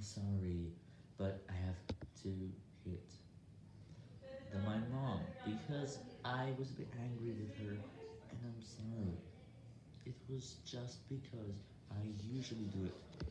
sorry, but I have to hit the, my mom because I was a bit angry with her, and I'm sorry. It was just because I usually do it